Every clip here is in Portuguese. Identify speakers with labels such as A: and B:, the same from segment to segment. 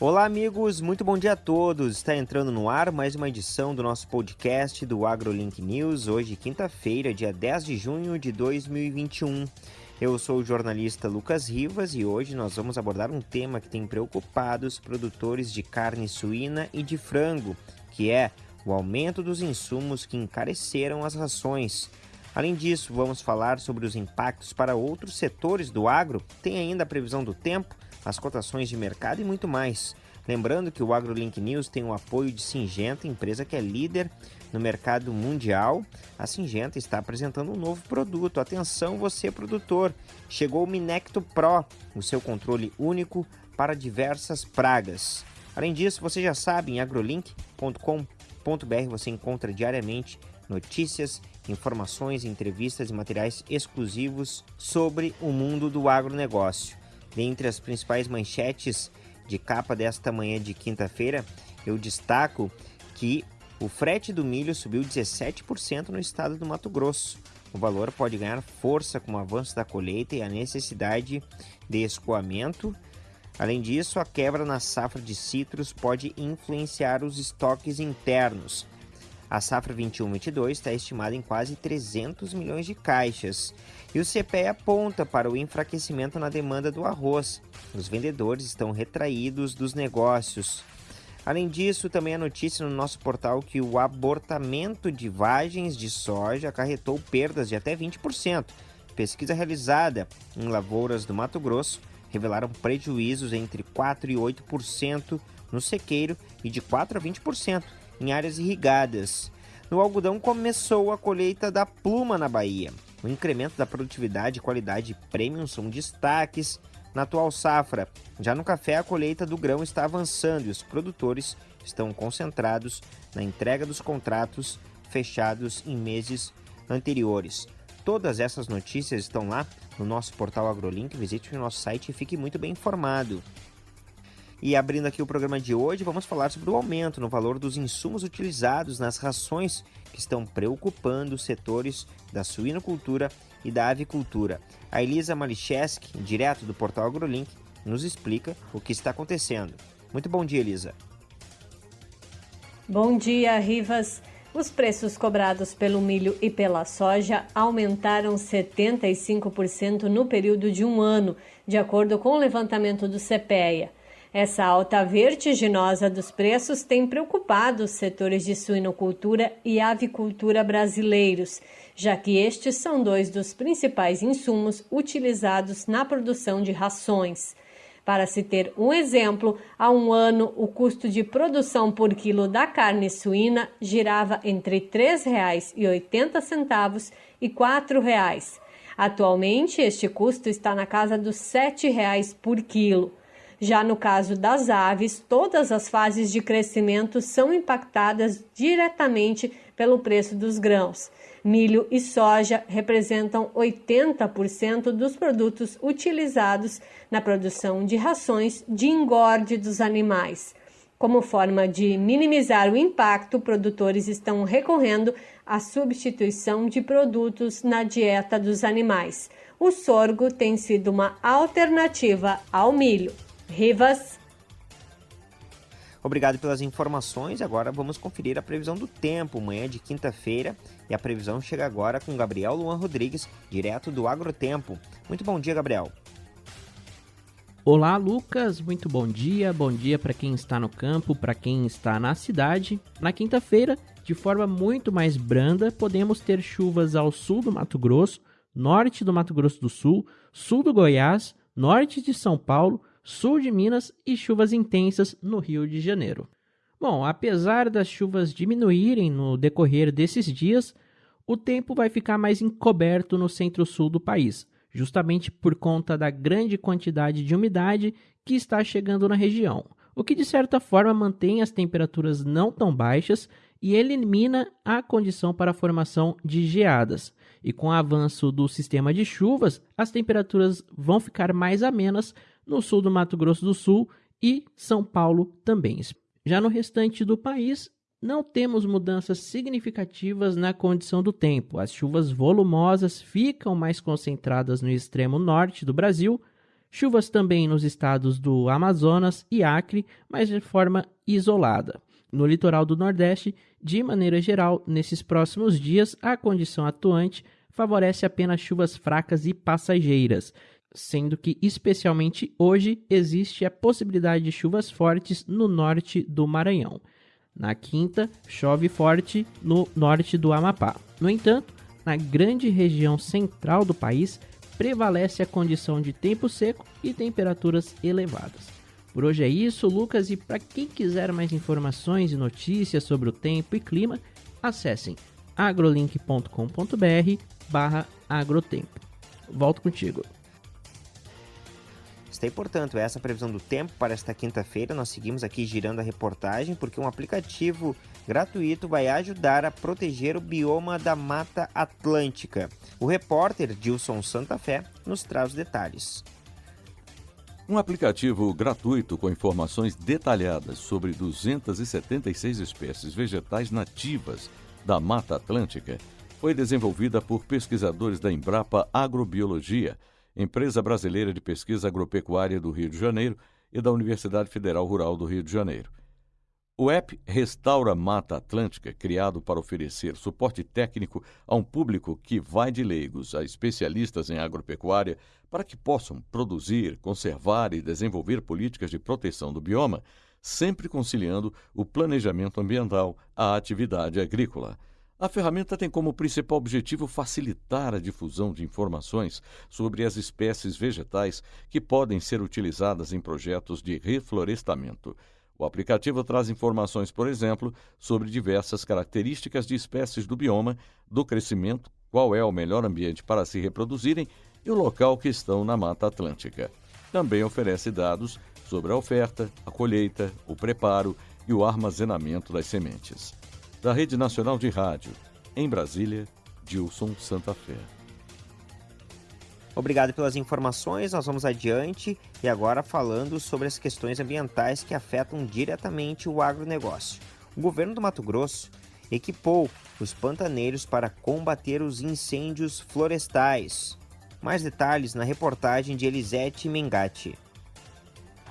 A: Olá, amigos, muito bom dia a todos. Está entrando no ar mais uma edição do nosso podcast do AgroLink News, hoje, quinta-feira, dia 10 de junho de 2021. Eu sou o jornalista Lucas Rivas e hoje nós vamos abordar um tema que tem preocupado os produtores de carne suína e de frango, que é o aumento dos insumos que encareceram as rações. Além disso, vamos falar sobre os impactos para outros setores do agro, tem ainda a previsão do tempo, as cotações de mercado e muito mais. Lembrando que o AgroLink News tem o apoio de Singenta, empresa que é líder no mercado mundial. A Singenta está apresentando um novo produto. Atenção, você produtor! Chegou o Minecto Pro, o seu controle único para diversas pragas. Além disso, você já sabe, em agrolink.com.br você encontra diariamente notícias, informações, entrevistas e materiais exclusivos sobre o mundo do agronegócio. Dentre as principais manchetes de capa desta manhã de quinta-feira, eu destaco que o frete do milho subiu 17% no estado do Mato Grosso. O valor pode ganhar força com o avanço da colheita e a necessidade de escoamento. Além disso, a quebra na safra de citros pode influenciar os estoques internos. A safra 21-22 está estimada em quase 300 milhões de caixas. E o CPE aponta para o enfraquecimento na demanda do arroz. Os vendedores estão retraídos dos negócios. Além disso, também a notícia no nosso portal que o abortamento de vagens de soja acarretou perdas de até 20%. Pesquisa realizada em lavouras do Mato Grosso revelaram prejuízos entre 4 e 8% no sequeiro e de 4 a 20% em áreas irrigadas. No algodão começou a colheita da pluma na Bahia. O incremento da produtividade e qualidade premium são destaques na atual safra. Já no café, a colheita do grão está avançando e os produtores estão concentrados na entrega dos contratos fechados em meses anteriores. Todas essas notícias estão lá no nosso portal AgroLink. Visite o nosso site e fique muito bem informado. E abrindo aqui o programa de hoje, vamos falar sobre o aumento no valor dos insumos utilizados nas rações que estão preocupando os setores da suinocultura e da avicultura. A Elisa Malicheski, direto do portal AgroLink, nos explica o que está acontecendo. Muito bom dia, Elisa.
B: Bom dia, Rivas. Os preços cobrados pelo milho e pela soja aumentaram 75% no período de um ano, de acordo com o levantamento do CPEA. Essa alta vertiginosa dos preços tem preocupado os setores de suinocultura e avicultura brasileiros, já que estes são dois dos principais insumos utilizados na produção de rações. Para se ter um exemplo, há um ano o custo de produção por quilo da carne suína girava entre R$ 3,80 e R$ 4,00. Atualmente, este custo está na casa dos R$ 7,00 por quilo. Já no caso das aves, todas as fases de crescimento são impactadas diretamente pelo preço dos grãos. Milho e soja representam 80% dos produtos utilizados na produção de rações de engorde dos animais. Como forma de minimizar o impacto, produtores estão recorrendo à substituição de produtos na dieta dos animais. O sorgo tem sido uma alternativa ao milho. Rivas.
A: Obrigado pelas informações. Agora vamos conferir a previsão do tempo, manhã de quinta-feira. E a previsão chega agora com Gabriel Luan Rodrigues, direto do Agrotempo. Muito bom dia, Gabriel.
C: Olá, Lucas. Muito bom dia. Bom dia para quem está no campo, para quem está na cidade. Na quinta-feira, de forma muito mais branda, podemos ter chuvas ao sul do Mato Grosso, norte do Mato Grosso do Sul, sul do Goiás, norte de São Paulo sul de Minas e chuvas intensas no Rio de Janeiro. Bom, apesar das chuvas diminuírem no decorrer desses dias, o tempo vai ficar mais encoberto no centro-sul do país, justamente por conta da grande quantidade de umidade que está chegando na região, o que de certa forma mantém as temperaturas não tão baixas e elimina a condição para a formação de geadas. E com o avanço do sistema de chuvas, as temperaturas vão ficar mais amenas no sul do Mato Grosso do Sul e São Paulo também. Já no restante do país, não temos mudanças significativas na condição do tempo. As chuvas volumosas ficam mais concentradas no extremo norte do Brasil, Chuvas também nos estados do Amazonas e Acre, mas de forma isolada. No litoral do Nordeste, de maneira geral, nesses próximos dias, a condição atuante favorece apenas chuvas fracas e passageiras, sendo que, especialmente hoje, existe a possibilidade de chuvas fortes no norte do Maranhão. Na quinta, chove forte no norte do Amapá. No entanto, na grande região central do país, prevalece a condição de tempo seco e temperaturas elevadas. Por hoje é isso, Lucas, e para quem quiser mais informações e notícias sobre o tempo e clima, acessem agrolink.com.br barra agrotempo. Volto contigo.
A: Está aí, portanto, essa previsão do tempo para esta quinta-feira. Nós seguimos aqui girando a reportagem porque um aplicativo gratuito vai ajudar a proteger o bioma da Mata Atlântica. O repórter Dilson Santa Fé nos traz os detalhes.
D: Um aplicativo gratuito com informações detalhadas sobre 276 espécies vegetais nativas da Mata Atlântica foi desenvolvida por pesquisadores da Embrapa Agrobiologia, empresa brasileira de pesquisa agropecuária do Rio de Janeiro e da Universidade Federal Rural do Rio de Janeiro. O app Restaura Mata Atlântica, criado para oferecer suporte técnico a um público que vai de leigos a especialistas em agropecuária para que possam produzir, conservar e desenvolver políticas de proteção do bioma, sempre conciliando o planejamento ambiental à atividade agrícola. A ferramenta tem como principal objetivo facilitar a difusão de informações sobre as espécies vegetais que podem ser utilizadas em projetos de reflorestamento o aplicativo traz informações, por exemplo, sobre diversas características de espécies do bioma, do crescimento, qual é o melhor ambiente para se reproduzirem e o local que estão na Mata Atlântica. Também oferece dados sobre a oferta, a colheita, o preparo e o armazenamento das sementes. Da Rede Nacional de Rádio, em Brasília, Dilson Santa Fé.
A: Obrigado pelas informações. Nós vamos adiante e agora falando sobre as questões ambientais que afetam diretamente o agronegócio. O governo do Mato Grosso equipou os pantaneiros para combater os incêndios florestais. Mais detalhes na reportagem de Elisete Mengatti.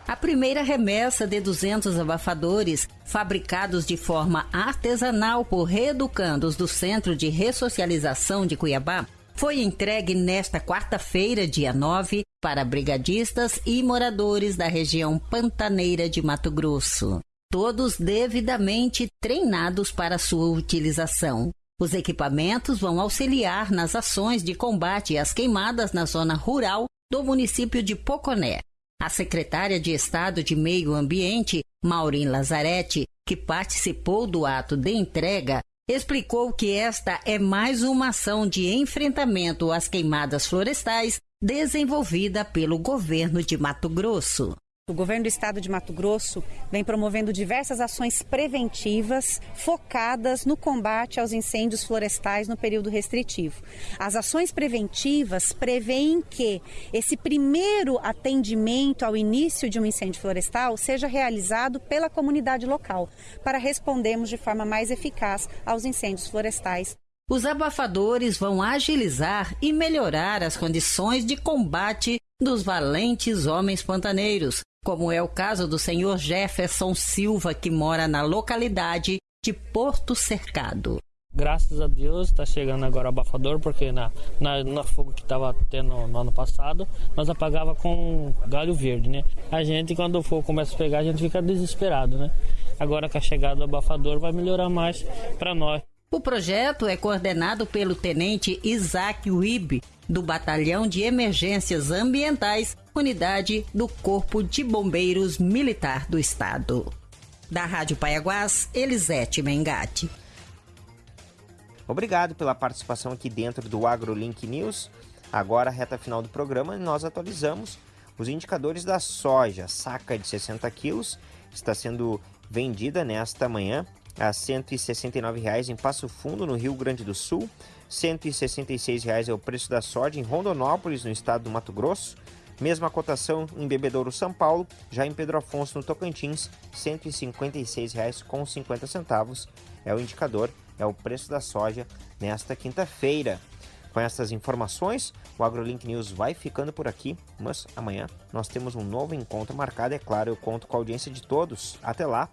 E: A primeira remessa de 200 abafadores, fabricados de forma artesanal por reeducandos do Centro de Ressocialização de Cuiabá, foi entregue nesta quarta-feira, dia 9, para brigadistas e moradores da região pantaneira de Mato Grosso. Todos devidamente treinados para sua utilização. Os equipamentos vão auxiliar nas ações de combate às queimadas na zona rural do município de Poconé. A secretária de Estado de Meio Ambiente, Maureen Lazarete, que participou do ato de entrega, explicou que esta é mais uma ação de enfrentamento às queimadas florestais desenvolvida pelo governo de Mato Grosso.
F: O governo do estado de Mato Grosso vem promovendo diversas ações preventivas focadas no combate aos incêndios florestais no período restritivo. As ações preventivas preveem que esse primeiro atendimento ao início de um incêndio florestal seja realizado pela comunidade local, para respondermos de forma mais eficaz aos incêndios florestais
E: os abafadores vão agilizar e melhorar as condições de combate dos valentes homens pantaneiros, como é o caso do senhor Jefferson Silva, que mora na localidade de Porto Cercado.
G: Graças a Deus está chegando agora o abafador, porque na, na, na fogo que estava tendo no ano passado, nós apagava com galho verde, né? A gente, quando o fogo começa a pegar, a gente fica desesperado, né? Agora com a chegada do abafador vai melhorar mais para nós.
E: O projeto é coordenado pelo tenente Isaac Wib, do Batalhão de Emergências Ambientais, unidade do Corpo de Bombeiros Militar do Estado. Da Rádio Paiaguás, Elisete Mengatti.
A: Obrigado pela participação aqui dentro do AgroLink News. Agora, reta final do programa, nós atualizamos os indicadores da soja. Saca de 60 quilos está sendo vendida nesta manhã a R$ 169,00 em Passo Fundo, no Rio Grande do Sul. R$ 166,00 é o preço da soja em Rondonópolis, no estado do Mato Grosso. Mesma cotação em Bebedouro, São Paulo. Já em Pedro Afonso, no Tocantins, R$ 156,50 é o indicador, é o preço da soja nesta quinta-feira. Com essas informações, o AgroLink News vai ficando por aqui, mas amanhã nós temos um novo encontro marcado, é claro, eu conto com a audiência de todos. Até lá